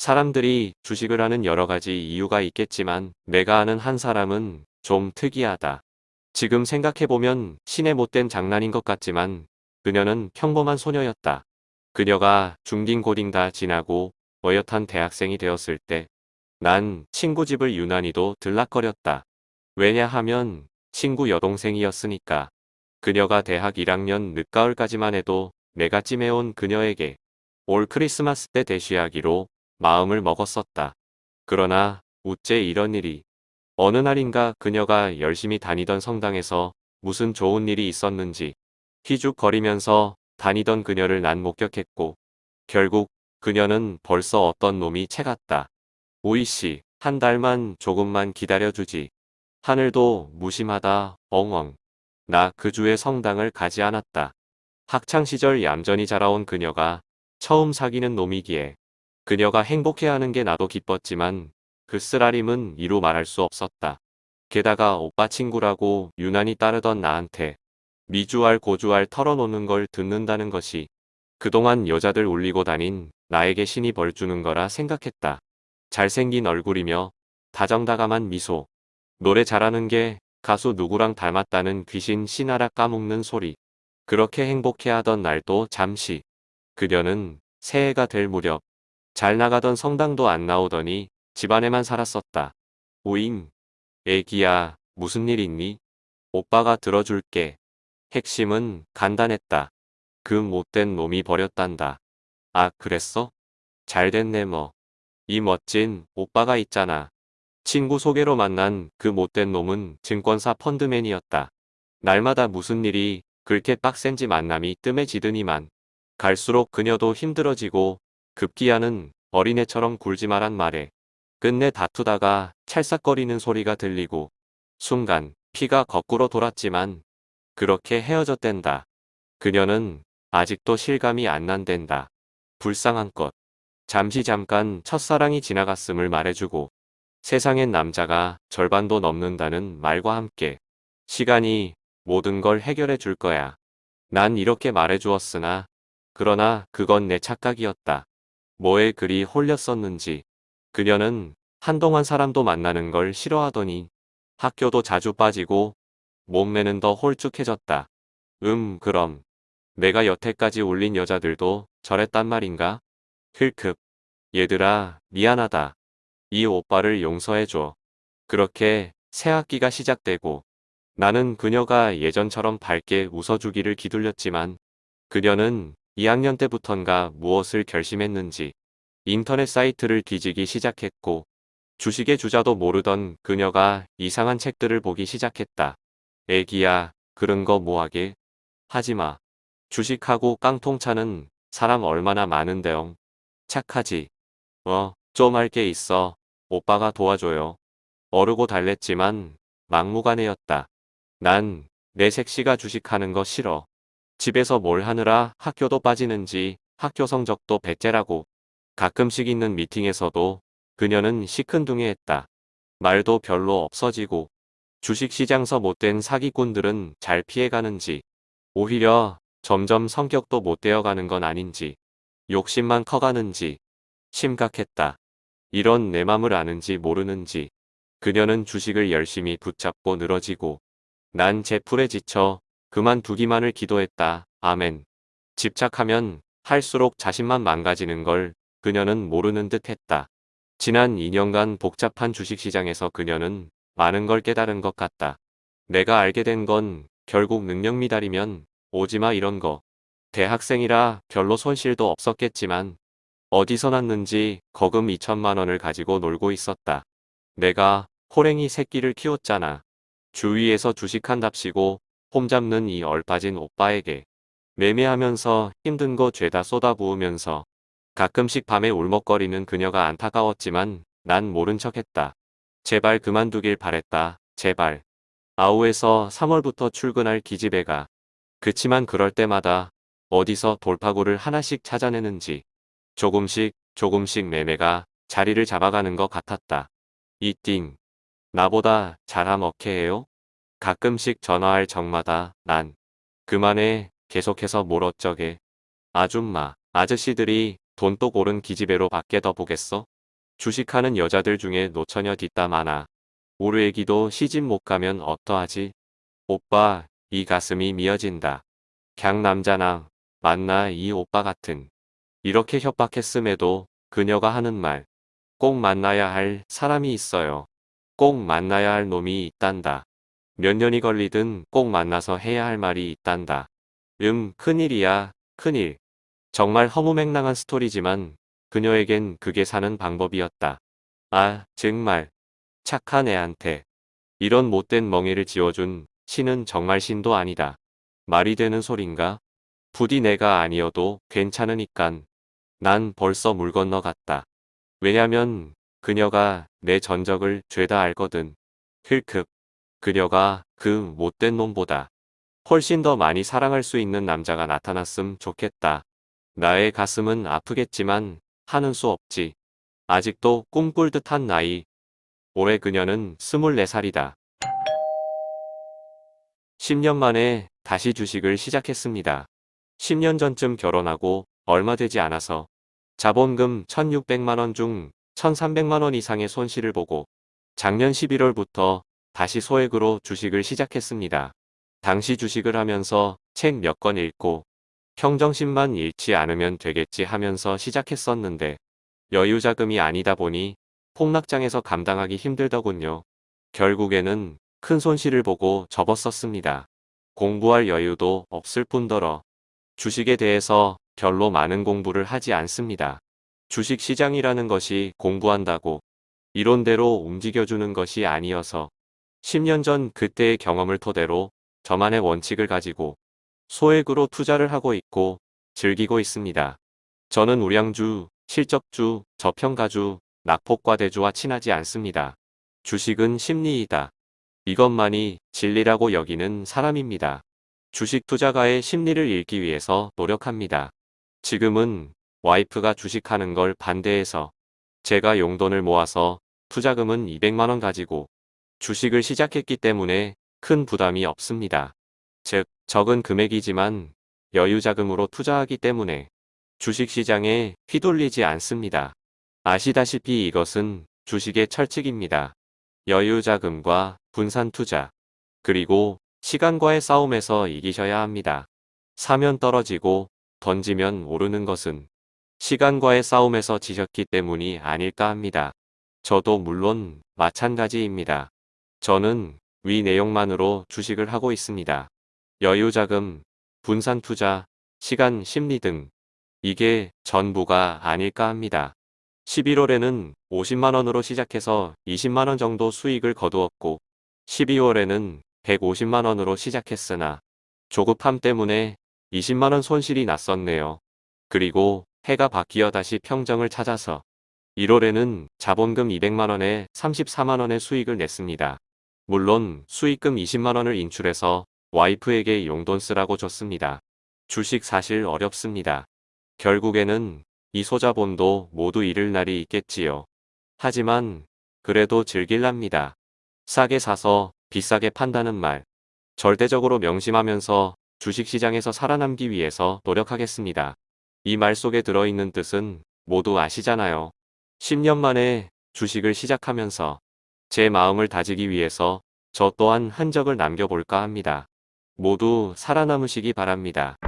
사람들이 주식을 하는 여러 가지 이유가 있겠지만 내가 아는 한 사람은 좀 특이하다. 지금 생각해보면 신의 못된 장난인 것 같지만 그녀는 평범한 소녀였다. 그녀가 중딩 고딩 다 지나고 어엿한 대학생이 되었을 때 난 친구 집을 유난히도 들락거렸다. 왜냐하면 친구 여동생이었으니까. 그녀가 대학 1학년 늦가을까지만 해도 내가 찜해온 그녀에게 올 크리스마스 때 대쉬하기로 마음을 먹었었다. 그러나 우째 이런 일이 어느 날인가 그녀가 열심히 다니던 성당에서 무슨 좋은 일이 있었는지 휘죽거리면서 다니던 그녀를 난 목격했고 결국 그녀는 벌써 어떤 놈이 채갔다. 오이씨 한 달만 조금만 기다려주지. 하늘도 무심하다 엉엉. 나 그 주에 성당을 가지 않았다. 학창시절 얌전히 자라온 그녀가 처음 사귀는 놈이기에 그녀가 행복해하는 게 나도 기뻤지만 그 쓰라림은 이루 말할 수 없었다. 게다가 오빠 친구라고 유난히 따르던 나한테 미주알 고주알 털어놓는 걸 듣는다는 것이 그동안 여자들 울리고 다닌 나에게 신이 벌 주는 거라 생각했다. 잘생긴 얼굴이며 다정다감한 미소. 노래 잘하는 게 가수 누구랑 닮았다는 귀신 신하라 까먹는 소리. 그렇게 행복해하던 날도 잠시. 그녀는 새해가 될 무렵 잘 나가던 성당도 안 나오더니 집안에만 살았었다. 오잉. 애기야 무슨 일 있니? 오빠가 들어줄게. 핵심은 간단했다. 그 못된 놈이 버렸단다. 아 그랬어? 잘 됐네 뭐. 이 멋진 오빠가 있잖아. 친구 소개로 만난 그 못된 놈은 증권사 펀드맨이었다. 날마다 무슨 일이 그렇게 빡센지 만남이 뜸해지더니만 갈수록 그녀도 힘들어지고 급기야는 어린애처럼 굴지 마란 말에 끝내 다투다가 찰싹거리는 소리가 들리고 순간 피가 거꾸로 돌았지만 그렇게 헤어졌댄다. 그녀는 아직도 실감이 안 난댄다. 불쌍한 것. 잠시 잠깐 첫사랑이 지나갔음을 말해주고 세상엔 남자가 절반도 넘는다는 말과 함께 시간이 모든 걸 해결해 줄 거야. 난 이렇게 말해주었으나 그러나 그건 내 착각이었다. 뭐에 그리 홀렸었는지 그녀는 한동안 사람도 만나는 걸 싫어하더니 학교도 자주 빠지고 몸매는 더 홀쭉해졌다. 음 그럼 내가 여태까지 올린 여자들도 저랬단 말인가? 힐크 얘들아 미안하다. 이 오빠를 용서해줘. 그렇게 새 학기가 시작되고 나는 그녀가 예전처럼 밝게 웃어주기를 기둘렸지만 그녀는 2학년 때부턴가 무엇을 결심했는지 인터넷 사이트를 뒤지기 시작했고 주식의 주자도 모르던 그녀가 이상한 책들을 보기 시작했다. 애기야 그런 거 뭐하게? 하지마. 주식하고 깡통차는 사람 얼마나 많은데요. 착하지. 어, 좀 할 게 있어. 오빠가 도와줘요. 어르고 달랬지만 막무가내였다. 난 내 색시가 주식하는 거 싫어. 집에서 뭘 하느라 학교도 빠지는지 학교 성적도 배째라고 가끔씩 있는 미팅에서도 그녀는 시큰둥해했다. 말도 별로 없어지고 주식시장서 못된 사기꾼들은 잘 피해가는지 오히려 점점 성격도 못되어가는 건 아닌지 욕심만 커가는지 심각했다. 이런 내 맘을 아는지 모르는지 그녀는 주식을 열심히 붙잡고 늘어지고 난 제풀에 지쳐 그만두기만을 기도했다. 아멘. 집착하면 할수록 자신만 망가지는 걸 그녀는 모르는 듯 했다. 지난 2년간 복잡한 주식시장에서 그녀는 많은 걸 깨달은 것 같다. 내가 알게 된 건 결국 능력 미달이면 오지마 이런 거. 대학생이라 별로 손실도 없었겠지만 어디서 났는지 거금 2천만 원을 가지고 놀고 있었다. 내가 호랭이 새끼를 키웠잖아. 주위에서 주식한답시고 폼 잡는 이 얼빠진 오빠에게 매매하면서 힘든 거 죄다 쏟아부으면서 가끔씩 밤에 울먹거리는 그녀가 안타까웠지만 난 모른 척했다. 제발 그만두길 바랬다. 제발. 아우에서 3월부터 출근할 기집애가 그치만 그럴 때마다 어디서 돌파구를 하나씩 찾아내는지 조금씩 조금씩 매매가 자리를 잡아가는 것 같았다. 이띵. 나보다 잘함 어케해요? 가끔씩 전화할 적마다 난 그만해 계속해서 뭘 어쩌게. 아줌마, 아저씨들이 돈또 고른 기집애로 밖에 더 보겠어? 주식하는 여자들 중에 노처녀 뒷담 하나. 우리 애기도 시집 못 가면 어떠하지? 오빠, 이 가슴이 미어진다. 갱 남자나 만나 이 오빠 같은. 이렇게 협박했음에도 그녀가 하는 말. 꼭 만나야 할 사람이 있어요. 꼭 만나야 할 놈이 있단다. 몇 년이 걸리든 꼭 만나서 해야 할 말이 있단다. 음, 큰일이야, 큰일. 정말 허무맹랑한 스토리지만 그녀에겐 그게 사는 방법이었다. 아, 정말. 착한 애한테. 이런 못된 멍해를 지어준 신은 정말 신도 아니다. 말이 되는 소린가? 부디 내가 아니어도 괜찮으니깐. 난 벌써 물 건너 갔다. 왜냐면 그녀가 내 전적을 죄다 알거든. 힐크. 그녀가 그 못된 놈보다 훨씬 더 많이 사랑할 수 있는 남자가 나타났음 좋겠다. 나의 가슴은 아프겠지만 하는 수 없지. 아직도 꿈꿀 듯한 나이. 올해 그녀는 24살이다. 10년 만에 다시 주식을 시작했습니다. 10년 전쯤 결혼하고 얼마 되지 않아서 자본금 1600만원 중 1300만원 이상의 손실을 보고 작년 11월부터 다시 소액으로 주식을 시작했습니다. 당시 주식을 하면서 책 몇 권 읽고 평정심만 잃지 않으면 되겠지 하면서 시작했었는데 여유 자금이 아니다 보니 폭락장에서 감당하기 힘들더군요. 결국에는 큰 손실을 보고 접었었습니다. 공부할 여유도 없을 뿐더러 주식에 대해서 별로 많은 공부를 하지 않습니다. 주식 시장이라는 것이 공부한다고 이론대로 움직여주는 것이 아니어서 10년 전 그때의 경험을 토대로 저만의 원칙을 가지고 소액으로 투자를 하고 있고 즐기고 있습니다. 저는 우량주, 실적주, 저평가주, 낙폭과대주와 친하지 않습니다. 주식은 심리이다. 이것만이 진리라고 여기는 사람입니다. 주식 투자가의 심리를 읽기 위해서 노력합니다. 지금은 와이프가 주식하는 걸 반대해서 제가 용돈을 모아서 투자금은 200만원 가지고 주식을 시작했기 때문에 큰 부담이 없습니다. 즉, 적은 금액이지만 여유자금으로 투자하기 때문에 주식시장에 휘둘리지 않습니다. 아시다시피 이것은 주식의 철칙입니다. 여유자금과 분산투자, 그리고 시간과의 싸움에서 이기셔야 합니다. 사면 떨어지고 던지면 오르는 것은 시간과의 싸움에서 지셨기 때문이 아닐까 합니다. 저도 물론 마찬가지입니다. 저는 위 내용만으로 주식을 하고 있습니다. 여유자금, 분산투자, 시간 심리 등 이게 전부가 아닐까 합니다. 11월에는 50만원으로 시작해서 20만원 정도 수익을 거두었고 12월에는 150만원으로 시작했으나 조급함 때문에 20만원 손실이 났었네요. 그리고 해가 바뀌어 다시 평정을 찾아서 1월에는 자본금 200만원에 34만원의 수익을 냈습니다. 물론 수익금 20만원을 인출해서 와이프에게 용돈 쓰라고 줬습니다. 주식 사실 어렵습니다. 결국에는 이 소자본도 모두 잃을 날이 있겠지요. 하지만 그래도 즐길랍니다. 싸게 사서 비싸게 판다는 말. 절대적으로 명심하면서 주식시장에서 살아남기 위해서 노력하겠습니다. 이 말 속에 들어있는 뜻은 모두 아시잖아요. 10년 만에 주식을 시작하면서 제 마음을 다지기 위해서 저 또한 흔적을 남겨볼까 합니다. 모두 살아남으시기 바랍니다.